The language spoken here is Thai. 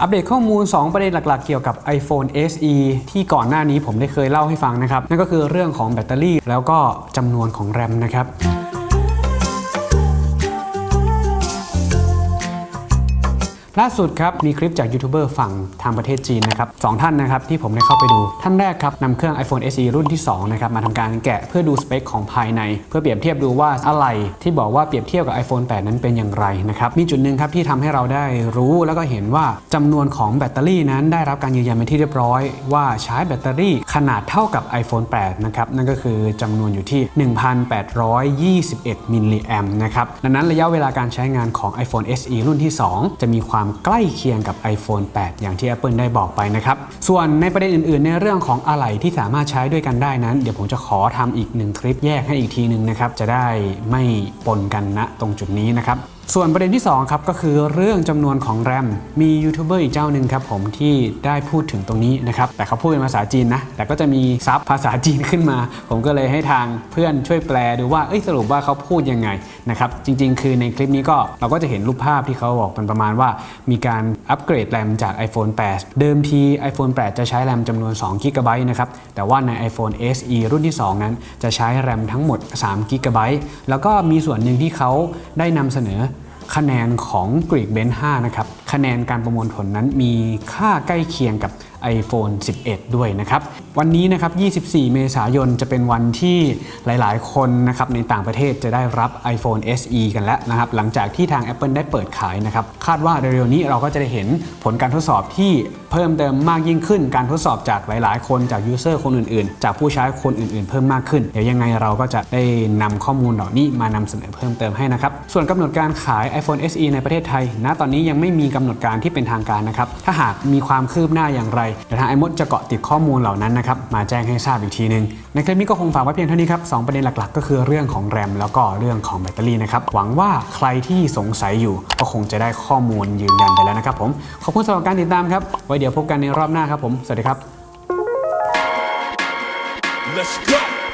อัปเดตข้อมูล 2 ประเด็นหลักๆ เกี่ยวกับ iPhone SE ที่ก่อนหน้านี้ผมได้เคยเล่าให้ฟังนะครับ นั่นก็คือเรื่องของแบตเตอรี่แล้วก็จำนวนของแรมนะครับ ล่าสุดครับมีคลิปจากยูทูบเบอร์ฝั่งทางประเทศจีนนะครับสองท่านนะครับที่ผมได้เข้าไปดู ท่านแรกครับนำเครื่อง iPhone SE รุ่นที่2นะครับมาทำการแกะเพื่อดูสเปคของภายใน เพื่อเปรียบเทียบดูว่าอะไรที่บอกว่าเปรียบเทียบกับ iPhone 8 นั้นเป็นอย่างไรนะครับมีจุดหนึ่งครับที่ทำให้เราได้รู้แล้วก็เห็นว่าจำนวนของแบตเตอรี่นั้นได้รับการยืนยันเป็นที่เรียบร้อย ว่าใช้แบตเตอรี่ขนาดเท่ากับ iPhone 8 นะครับนั่นก็คือจำนวนอยู่ที่ 1,821 มิลลิแอมนะครับดังนั้นระยะเวลาการใช้งานของ iPhone SE รุ่นที่ 2 จะมีความใกล้เคียงกับ iPhone 8 อย่างที่ Apple ได้บอกไปนะครับ ส่วนในประเด็นอื่นๆ ในเรื่องของอะไหล่ที่สามารถใช้ด้วยกันได้นั้น เดี๋ยวผมจะขอทำอีกหนึ่งคลิปแยกให้อีกทีหนึ่งนะครับ จะได้ไม่ปนกันณตรงจุดนี้นะครับ ส่วนประเด็นที่2ครับก็คือเรื่องจำนวนของแรมมียูทูบเบอร์อีกเจ้าหนึ่งครับผมที่ได้พูดถึงตรงนี้นะครับแต่เขาพูดเป็นภาษาจีนนะแต่ก็จะมีซับภาษาจีนขึ้นมา ผมก็เลยให้ทางเพื่อนช่วยแปลดูว่าเอ้ยสรุปว่าเขาพูดยังไงนะครับจริง ๆ คือในคลิปนี้ก็เราก็จะเห็นรูปภาพที่เขาบอกเป็นประมาณว่า มีการอัปเกรดแรมจาก iPhone 8 เดิมที iPhone 8 จะใช้แรมจำนวน2 g b นะครับแต่ว่าใน iPhone SE รุ่นที่ 2 นั้น จะใช้แรมทั้งหมด3 g b แล้วก็มีส่วนหนึ่งที่เขาได้นำเสนอ คะแนนของ Greek Bench 5นะครับคะแนนการประมวลผลนั้นมีค่าใกล้เคียงกับ iPhone 11 ด้วยนะครับ วันนี้นะครับ 24 เมษายนจะเป็นวันที่หลาย ๆ คนนะครับในต่างประเทศจะได้รับ iPhone SE กันแล้วนะครับ หลังจากที่ทาง Apple ได้เปิดขายนะครับ คาดว่าเร็ว ๆ นี้เราก็จะได้เห็นผลการทดสอบที่เพิ่มเติมมากยิ่งขึ้น การทดสอบจากหลาย ๆ คนจากยูเซอร์คนอื่น ๆ จากผู้ใช้คนอื่น ๆ เพิ่มมากขึ้น เดี๋ยวยังไงเราก็จะได้นำข้อมูลเหล่านี้มานำเสนอเพิ่มเติมให้นะครับ ส่วนกำหนดการขาย iPhone SE ในประเทศไทยณตอนนี้ยังไม่มีกำหนดการที่เป็นทางการนะครับ ถ้าหากมีความคืบหน้าอย่างไรเดี๋ยวทางไอมดจะเกาะติดข้อมูลเหล่านั้นนะครับมาแจ้งให้ทราบอีกทีหนึง ในคลิปนี้ก็คงฝากไว้เพียงเท่านี้ครับสองประเด็นหลักๆ ก็คือเรื่องของแรมแล้วก็เรื่องของแบตเตอรี่นะครับหวังว่าใครที่สงสัยอยู่ก็คงจะได้ข้อมูลยืนยันไปแล้วนะครับผมขอบคุณสำหรับการติดตามครับไว้เดี๋ยวพบกันในรอบหน้าครับผมสวัสดีครับ Let's go.